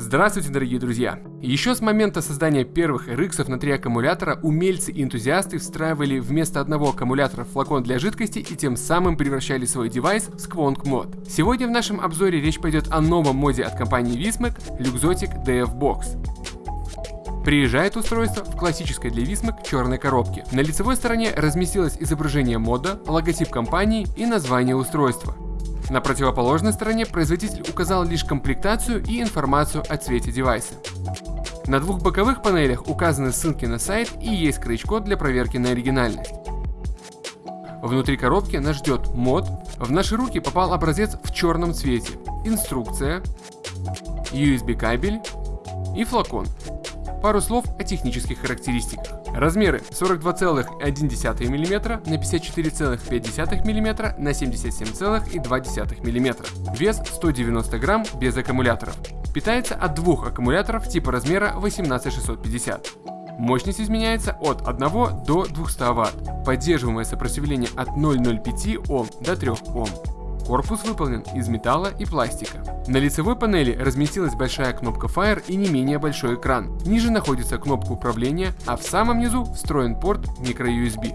Здравствуйте, дорогие друзья! Еще с момента создания первых RX на три аккумулятора умельцы и энтузиасты встраивали вместо одного аккумулятора флакон для жидкости и тем самым превращали свой девайс в Squonk мод. Сегодня в нашем обзоре речь пойдет о новом моде от компании Vismac Luxotic DF Box. Приезжает устройство в классической для Vismac черной коробке. На лицевой стороне разместилось изображение мода, логотип компании и название устройства. На противоположной стороне производитель указал лишь комплектацию и информацию о цвете девайса. На двух боковых панелях указаны ссылки на сайт и есть крючкод для проверки на оригинальность. Внутри коробки нас ждет мод. В наши руки попал образец в черном цвете, инструкция, USB кабель и флакон. Пару слов о технических характеристиках. Размеры 42,1 мм на 54,5 мм на 77,2 мм. Вес 190 грамм без аккумуляторов. Питается от двух аккумуляторов типа размера 18650. Мощность изменяется от 1 до 200 Вт. Поддерживаемое сопротивление от 0,05 Ом до 3 Ом. Корпус выполнен из металла и пластика. На лицевой панели разместилась большая кнопка Fire и не менее большой экран. Ниже находится кнопка управления, а в самом низу встроен порт microUSB.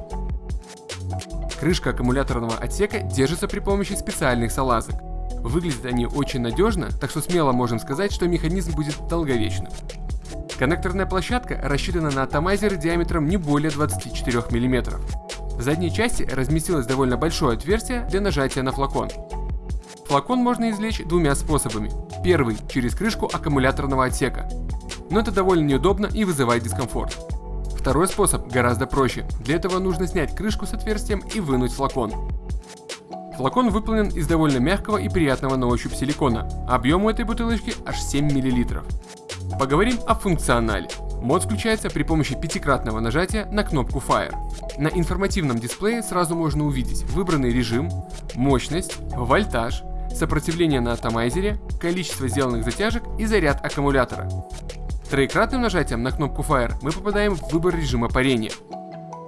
Крышка аккумуляторного отсека держится при помощи специальных салазок. Выглядят они очень надежно, так что смело можем сказать, что механизм будет долговечным. Коннекторная площадка рассчитана на атомайзеры диаметром не более 24 мм. В задней части разместилось довольно большое отверстие для нажатия на флакон. Флакон можно извлечь двумя способами. Первый – через крышку аккумуляторного отсека. Но это довольно неудобно и вызывает дискомфорт. Второй способ гораздо проще. Для этого нужно снять крышку с отверстием и вынуть флакон. Флакон выполнен из довольно мягкого и приятного на ощупь силикона. Объем у этой бутылочки аж 7 мл. Поговорим о функционале. Мод включается при помощи пятикратного нажатия на кнопку Fire. На информативном дисплее сразу можно увидеть выбранный режим, мощность, вольтаж, сопротивление на атомайзере, количество сделанных затяжек и заряд аккумулятора. Троекратным нажатием на кнопку Fire мы попадаем в выбор режима парения.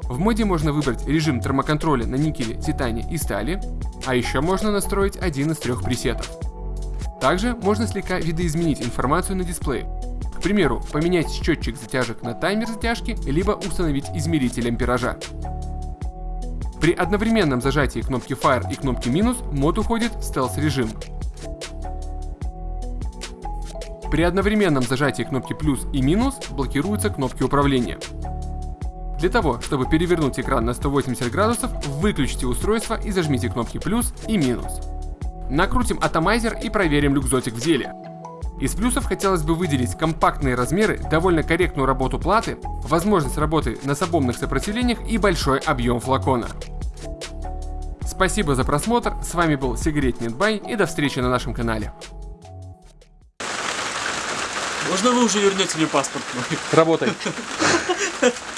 В моде можно выбрать режим термоконтроля на никеле, титане и стали, а еще можно настроить один из трех пресетов. Также можно слегка видоизменить информацию на дисплее, примеру, поменять счетчик затяжек на таймер затяжки, либо установить измеритель ампеража. При одновременном зажатии кнопки Fire и кнопки минус мод уходит в стелс-режим. При одновременном зажатии кнопки плюс и минус блокируются кнопки управления. Для того, чтобы перевернуть экран на 180 градусов, выключите устройство и зажмите кнопки плюс и минус. Накрутим атомайзер и проверим люкзотик в деле. Из плюсов хотелось бы выделить компактные размеры, довольно корректную работу платы, возможность работы на сабомных сопротивлениях и большой объем флакона. Спасибо за просмотр, с вами был Сигарет Нетбай и до встречи на нашем канале. Можно вы уже вернете мне паспорт мой? Работай.